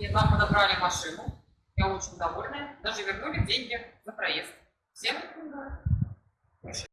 И нам подобрали машину. Я очень довольна. Даже вернули деньги за проезд. Всем.